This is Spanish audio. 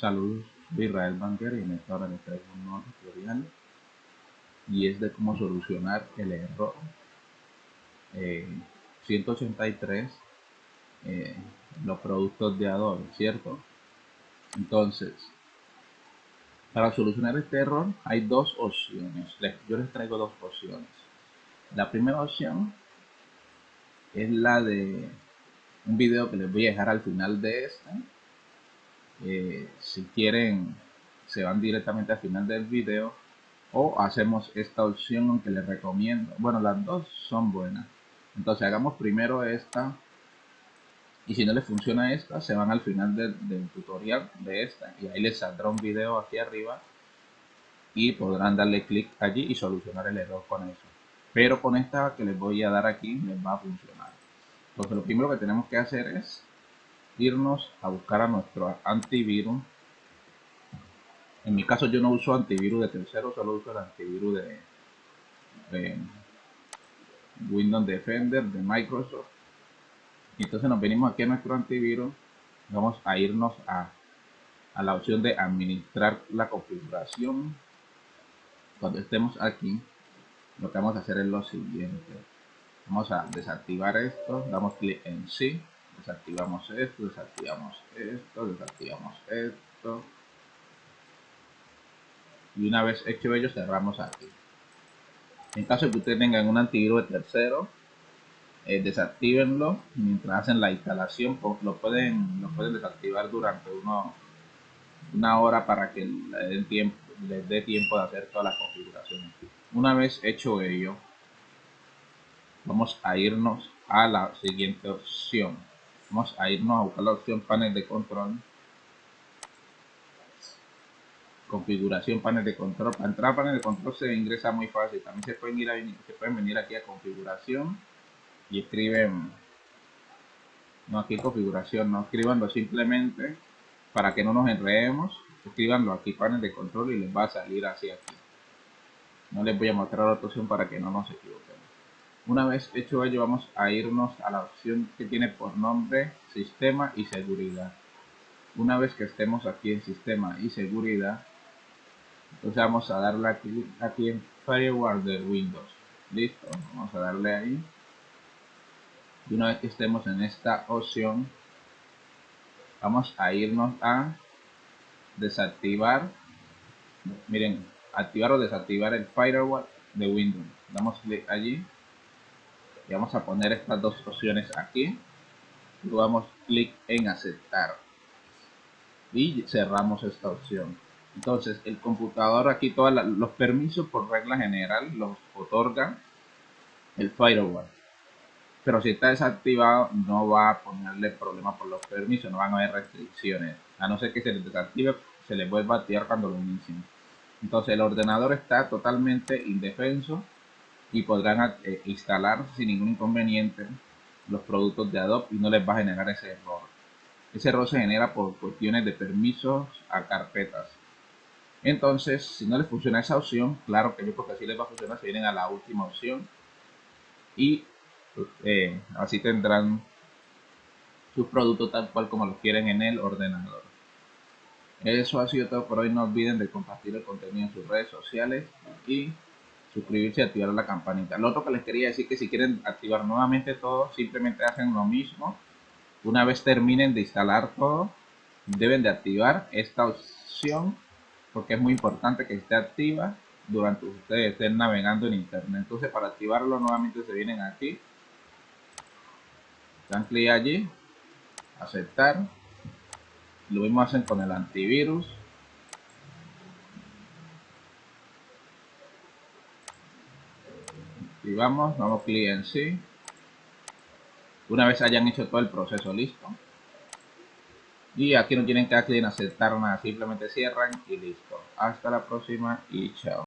Saludos, soy Israel Banker y en esta hora les traigo un nuevo tutorial y es de cómo solucionar el error 183 eh, eh, los productos de Adobe, ¿cierto? Entonces, para solucionar este error hay dos opciones. Yo les traigo dos opciones. La primera opción es la de un video que les voy a dejar al final de este eh, si quieren se van directamente al final del video o hacemos esta opción aunque les recomiendo. Bueno las dos son buenas. Entonces hagamos primero esta. Y si no les funciona esta se van al final del, tutorial de esta. Y ahí les saldrá un video aquí arriba. Y podrán darle clic allí y solucionar el error con eso. Pero con esta que les voy a dar aquí les va a funcionar. Entonces lo primero que tenemos que hacer es irnos a buscar a nuestro antivirus. En mi caso yo no uso antivirus de tercero, solo uso el antivirus de, Windows Defender de Microsoft. Entonces nos venimos aquí a nuestro antivirus, vamos a irnos a, a la opción de administrar la configuración. Cuando estemos aquí, lo que vamos a hacer es lo siguiente. Vamos a desactivar esto, damos clic en sí desactivamos esto, desactivamos esto, desactivamos esto. Y una vez hecho ello, cerramos aquí. En caso de que ustedes tengan un antivirus de tercero, eh, desactívenlo mientras hacen la instalación. Pues, lo pueden, lo pueden desactivar durante uno, una hora para que les tiempo, les dé tiempo de hacer todas las configuraciones. Una vez hecho ello, vamos a irnos a la siguiente opción vamos a irnos a buscar la opción panel de control. Configuración panel de control. Para entrar a panel de control se ingresa muy fácil. También se pueden ir a, se pueden venir aquí a configuración y escriben no aquí configuración no escribanlo simplemente para que no nos enredemos. Escribanlo aquí panel de control y les va a salir así aquí. No les voy a mostrar la opción para que no nos equivoquemos una vez hecho ello vamos a irnos a la opción que tiene por nombre Sistema y Seguridad. Una vez que estemos aquí en Sistema y Seguridad, entonces vamos a darle aquí, aquí en Firewall de Windows. Listo, vamos a darle ahí. Y una vez que estemos en esta opción, vamos a irnos a desactivar, miren, activar o desactivar el Firewall de Windows. Damos clic allí y vamos a poner estas dos opciones aquí. Y damos clic en aceptar. Y cerramos esta opción. Entonces el computador aquí todos los permisos por regla general los otorga el firewall. Pero si está desactivado no va a ponerle problema por los permisos no van a haber restricciones. A no ser que se les desactive se les vuelva a cuando lo inicien. Entonces el ordenador está totalmente indefenso y podrán eh, instalar sin ningún inconveniente los productos de Adobe y no les va a generar ese error. Ese error se genera por cuestiones de permisos a carpetas. Entonces, si no les funciona esa opción, claro que yo porque así les va a funcionar, se vienen a la última opción y eh, así tendrán sus productos tal cual como los quieren en el ordenador. Eso ha sido todo por hoy. No olviden de compartir el contenido en sus redes sociales y suscribirse y activar la campanita. Lo otro que les quería decir que si quieren activar nuevamente todo, simplemente hacen lo mismo. Una vez terminen de instalar todo, deben de activar esta opción porque es muy importante que esté activa durante ustedes estén navegando en internet. Entonces para activarlo nuevamente se vienen aquí, dan clic allí, aceptar. Lo mismo hacen con el antivirus y vamos, damos clic en sí. Una vez hayan hecho todo el proceso listo. Y aquí no tienen que dar clic en aceptar nada, simplemente cierran y listo. Hasta la próxima y chao.